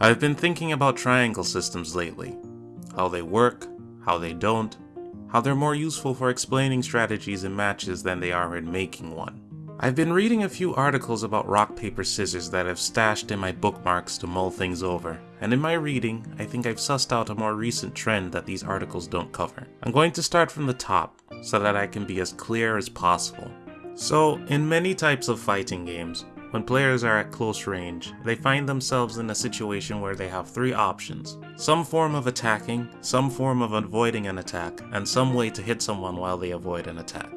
I've been thinking about triangle systems lately. How they work, how they don't, how they're more useful for explaining strategies in matches than they are in making one. I've been reading a few articles about rock, paper, scissors that I've stashed in my bookmarks to mull things over, and in my reading, I think I've sussed out a more recent trend that these articles don't cover. I'm going to start from the top, so that I can be as clear as possible. So, in many types of fighting games, when players are at close range, they find themselves in a situation where they have three options. Some form of attacking, some form of avoiding an attack, and some way to hit someone while they avoid an attack.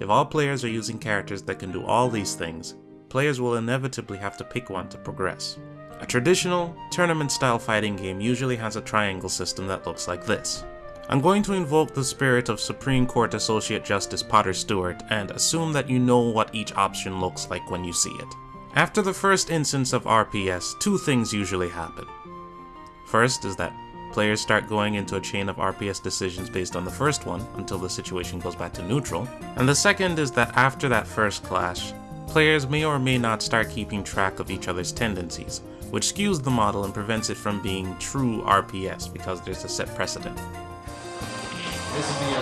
If all players are using characters that can do all these things, players will inevitably have to pick one to progress. A traditional, tournament-style fighting game usually has a triangle system that looks like this. I'm going to invoke the spirit of Supreme Court Associate Justice Potter Stewart and assume that you know what each option looks like when you see it. After the first instance of RPS, two things usually happen. First is that players start going into a chain of RPS decisions based on the first one until the situation goes back to neutral, and the second is that after that first clash, players may or may not start keeping track of each other's tendencies, which skews the model and prevents it from being true RPS because there's a set precedent. This to be a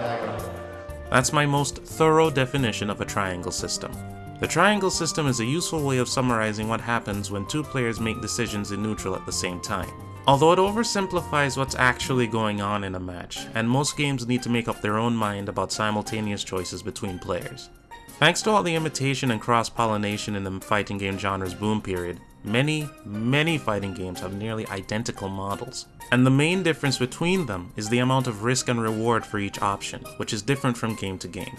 Dagger. That's my most thorough definition of a triangle system. The triangle system is a useful way of summarizing what happens when two players make decisions in neutral at the same time. Although it oversimplifies what's actually going on in a match, and most games need to make up their own mind about simultaneous choices between players. Thanks to all the imitation and cross-pollination in the fighting game genre's boom period, many, many fighting games have nearly identical models. And the main difference between them is the amount of risk and reward for each option, which is different from game to game.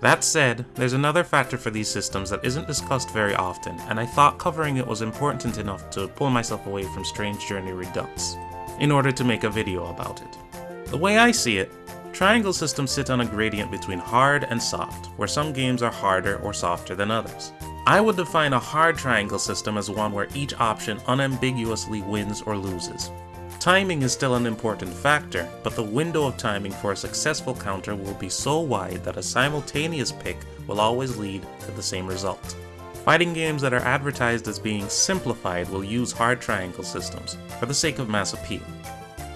That said, there's another factor for these systems that isn't discussed very often, and I thought covering it was important enough to pull myself away from Strange Journey Redux, in order to make a video about it. The way I see it, triangle systems sit on a gradient between hard and soft, where some games are harder or softer than others. I would define a hard triangle system as one where each option unambiguously wins or loses. Timing is still an important factor, but the window of timing for a successful counter will be so wide that a simultaneous pick will always lead to the same result. Fighting games that are advertised as being simplified will use hard triangle systems, for the sake of mass appeal.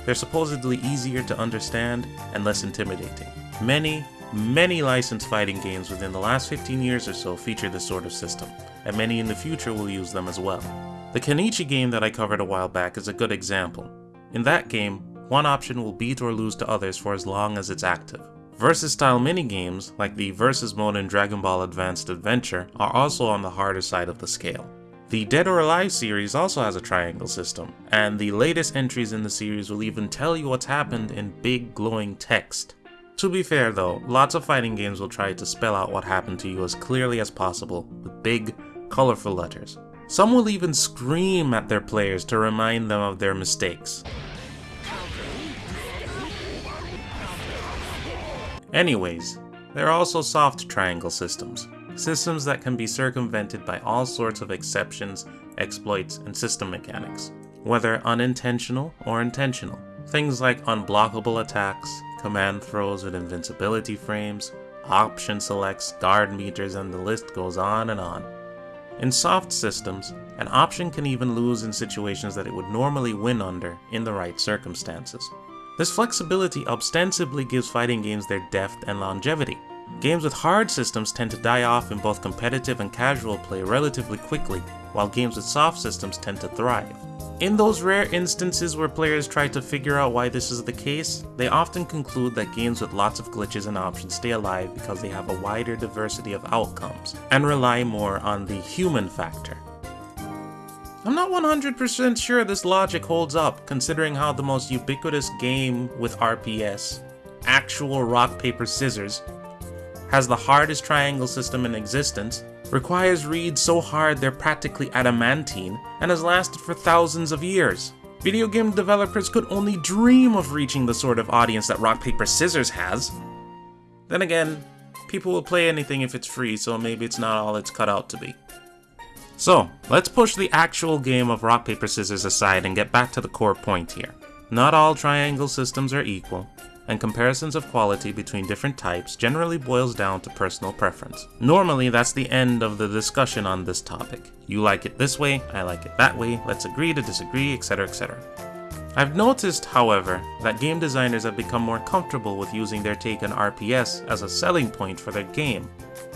They're supposedly easier to understand and less intimidating. Many, many licensed fighting games within the last 15 years or so feature this sort of system, and many in the future will use them as well. The Kenichi game that I covered a while back is a good example. In that game, one option will beat or lose to others for as long as it's active. Versus style minigames, like the Versus mode in Dragon Ball Advanced Adventure, are also on the harder side of the scale. The Dead or Alive series also has a triangle system, and the latest entries in the series will even tell you what's happened in big glowing text. To be fair though, lots of fighting games will try to spell out what happened to you as clearly as possible with big, colorful letters. Some will even scream at their players to remind them of their mistakes. Anyways, there are also soft triangle systems, systems that can be circumvented by all sorts of exceptions, exploits, and system mechanics, whether unintentional or intentional. Things like unblockable attacks, command throws with invincibility frames, option selects, guard meters, and the list goes on and on. In soft systems, an option can even lose in situations that it would normally win under in the right circumstances. This flexibility ostensibly gives fighting games their depth and longevity. Games with hard systems tend to die off in both competitive and casual play relatively quickly, while games with soft systems tend to thrive. In those rare instances where players try to figure out why this is the case, they often conclude that games with lots of glitches and options stay alive because they have a wider diversity of outcomes, and rely more on the human factor. I'm not 100% sure this logic holds up, considering how the most ubiquitous game with RPS, actual rock, paper, scissors, has the hardest triangle system in existence, requires reads so hard they're practically adamantine, and has lasted for thousands of years. Video game developers could only dream of reaching the sort of audience that Rock Paper Scissors has. Then again, people will play anything if it's free, so maybe it's not all it's cut out to be. So, let's push the actual game of rock, paper, scissors aside and get back to the core point here. Not all triangle systems are equal, and comparisons of quality between different types generally boils down to personal preference. Normally, that's the end of the discussion on this topic. You like it this way, I like it that way, let's agree to disagree, etc, etc. I've noticed, however, that game designers have become more comfortable with using their take on RPS as a selling point for their game.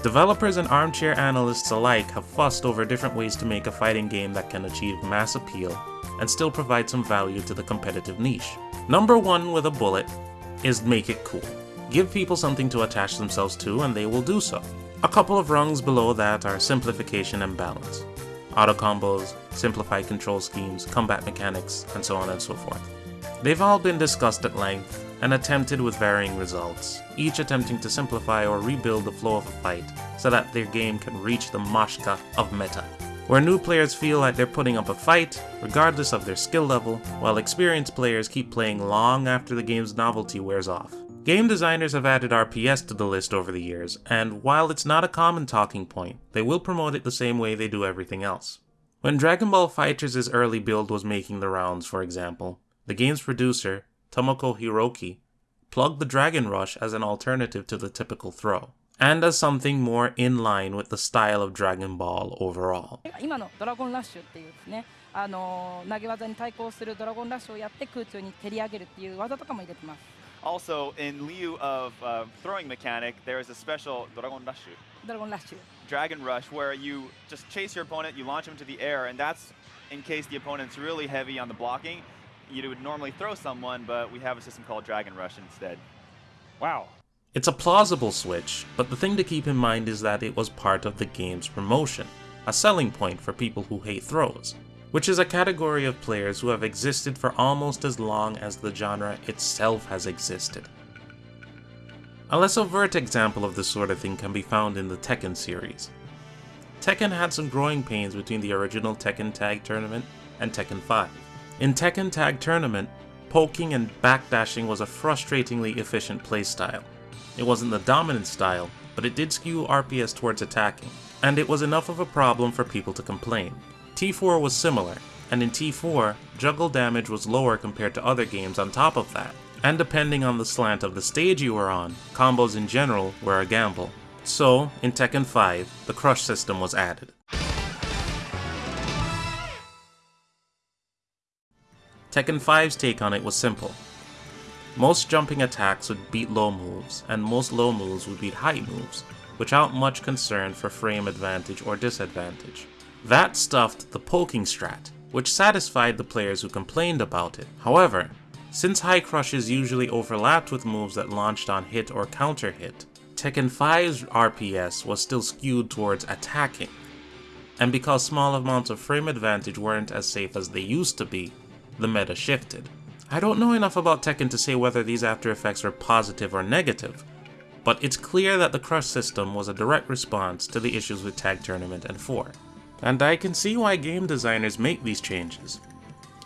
Developers and armchair analysts alike have fussed over different ways to make a fighting game that can achieve mass appeal and still provide some value to the competitive niche. Number one with a bullet is make it cool. Give people something to attach themselves to and they will do so. A couple of rungs below that are simplification and balance auto combos, simplified control schemes, combat mechanics, and so on and so forth. They've all been discussed at length and attempted with varying results, each attempting to simplify or rebuild the flow of a fight so that their game can reach the mashka of meta, where new players feel like they're putting up a fight, regardless of their skill level, while experienced players keep playing long after the game's novelty wears off. Game designers have added RPS to the list over the years, and while it's not a common talking point, they will promote it the same way they do everything else. When Dragon Ball FighterZ' early build was making the rounds, for example, the game's producer, Tomoko Hiroki, plugged the Dragon Rush as an alternative to the typical throw, and as something more in line with the style of Dragon Ball overall. 今のドラゴンラッシュっていうですねあの投げ技に対抗するドラゴンラッシュをやって空中に蹴り上げるっていう技とかも入れてます Also, in lieu of uh, throwing mechanic, there is a special Dragon Rush, ドラゴンラッシュ Dragon Rush, where you just chase your opponent, you launch him to the air, and that's in case the opponent's really heavy on the blocking. You would normally throw someone, but we have a system called Dragon Rush instead. Wow. it's a plausible switch, but the thing to keep in mind is that it was part of the game's promotion, a selling point for people who hate throws which is a category of players who have existed for almost as long as the genre itself has existed. A less overt example of this sort of thing can be found in the Tekken series. Tekken had some growing pains between the original Tekken Tag Tournament and Tekken 5. In Tekken Tag Tournament, poking and backdashing was a frustratingly efficient playstyle. It wasn't the dominant style, but it did skew RPS towards attacking, and it was enough of a problem for people to complain. T4 was similar, and in T4, juggle damage was lower compared to other games on top of that. And depending on the slant of the stage you were on, combos in general were a gamble. So, in Tekken 5, the crush system was added. Tekken 5's take on it was simple. Most jumping attacks would beat low moves, and most low moves would beat high moves, without much concern for frame advantage or disadvantage. That stuffed the poking strat, which satisfied the players who complained about it. However, since high crushes usually overlapped with moves that launched on hit or counter hit, Tekken 5's RPS was still skewed towards attacking. And because small amounts of frame advantage weren't as safe as they used to be, the meta shifted. I don't know enough about Tekken to say whether these after effects were positive or negative, but it's clear that the crush system was a direct response to the issues with Tag Tournament and 4. And I can see why game designers make these changes.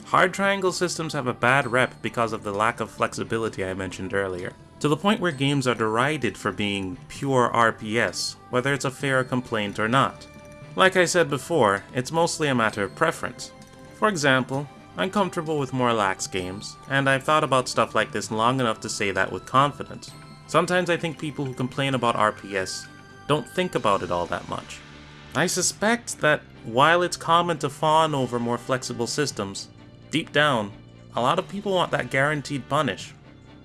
Hard triangle systems have a bad rep because of the lack of flexibility I mentioned earlier, to the point where games are derided for being pure RPS, whether it's a fair complaint or not. Like I said before, it's mostly a matter of preference. For example, I'm comfortable with more lax games, and I've thought about stuff like this long enough to say that with confidence. Sometimes I think people who complain about RPS don't think about it all that much. I suspect that while it's common to fawn over more flexible systems, deep down, a lot of people want that guaranteed punish.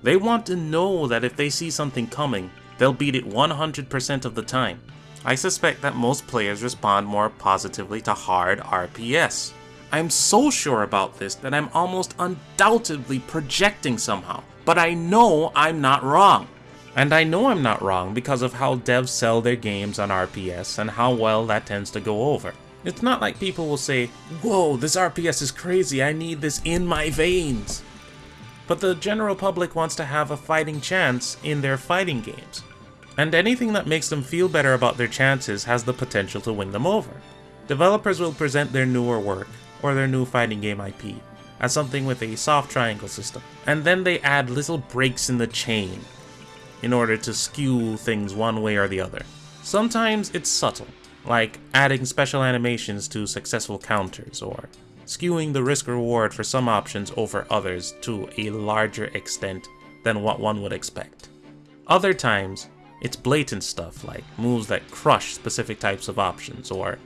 They want to know that if they see something coming, they'll beat it 100% of the time. I suspect that most players respond more positively to hard RPS. I'm so sure about this that I'm almost undoubtedly projecting somehow, but I know I'm not wrong. And I know I'm not wrong because of how devs sell their games on RPS and how well that tends to go over. It's not like people will say, whoa, this RPS is crazy, I need this in my veins. But the general public wants to have a fighting chance in their fighting games. And anything that makes them feel better about their chances has the potential to win them over. Developers will present their newer work, or their new fighting game IP, as something with a soft triangle system, and then they add little breaks in the chain in order to skew things one way or the other. Sometimes it's subtle, like adding special animations to successful counters or skewing the risk reward for some options over others to a larger extent than what one would expect. Other times, it's blatant stuff like moves that crush specific types of options or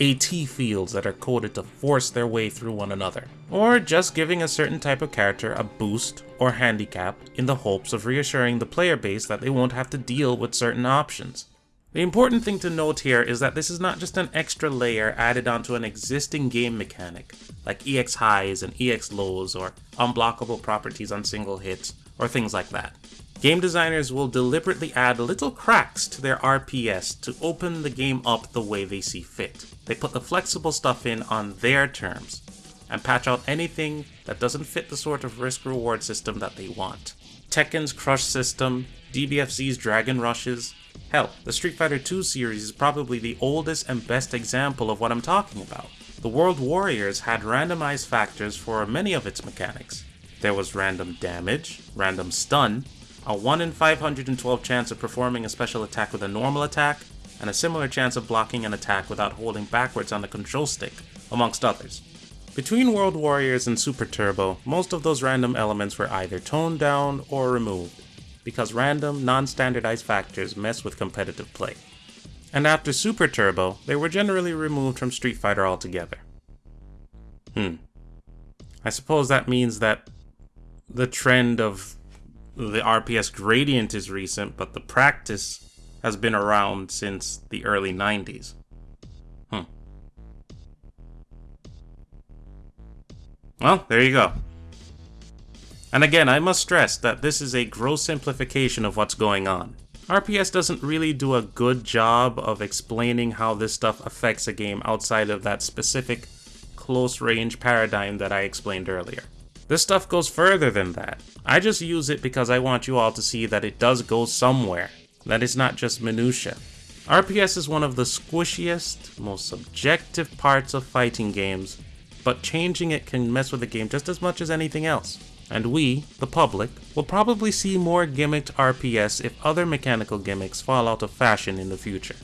AT fields that are coded to force their way through one another, or just giving a certain type of character a boost or handicap in the hopes of reassuring the player base that they won't have to deal with certain options. The important thing to note here is that this is not just an extra layer added onto an existing game mechanic, like EX highs and EX lows or unblockable properties on single hits, or things like that. Game designers will deliberately add little cracks to their RPS to open the game up the way they see fit. They put the flexible stuff in on their terms, and patch out anything that doesn't fit the sort of risk reward system that they want. Tekken's Crush system, DBFZ's Dragon Rushes, hell, the Street Fighter II series is probably the oldest and best example of what I'm talking about. The World Warriors had randomized factors for many of its mechanics. There was random damage, random stun, a 1 in 512 chance of performing a special attack with a normal attack, and a similar chance of blocking an attack without holding backwards on the control stick, amongst others. Between World Warriors and Super Turbo, most of those random elements were either toned down or removed, because random, non-standardized factors mess with competitive play. And after Super Turbo, they were generally removed from Street Fighter altogether. Hmm. I suppose that means that the trend of the RPS gradient is recent, but the practice has been around since the early 90s. Hmm. Well, there you go. And again, I must stress that this is a gross simplification of what's going on. RPS doesn't really do a good job of explaining how this stuff affects a game outside of that specific close range paradigm that I explained earlier. This stuff goes further than that. I just use it because I want you all to see that it does go somewhere, that it's not just minutia. RPS is one of the squishiest, most subjective parts of fighting games, but changing it can mess with the game just as much as anything else. And we, the public, will probably see more gimmicked RPS if other mechanical gimmicks fall out of fashion in the future.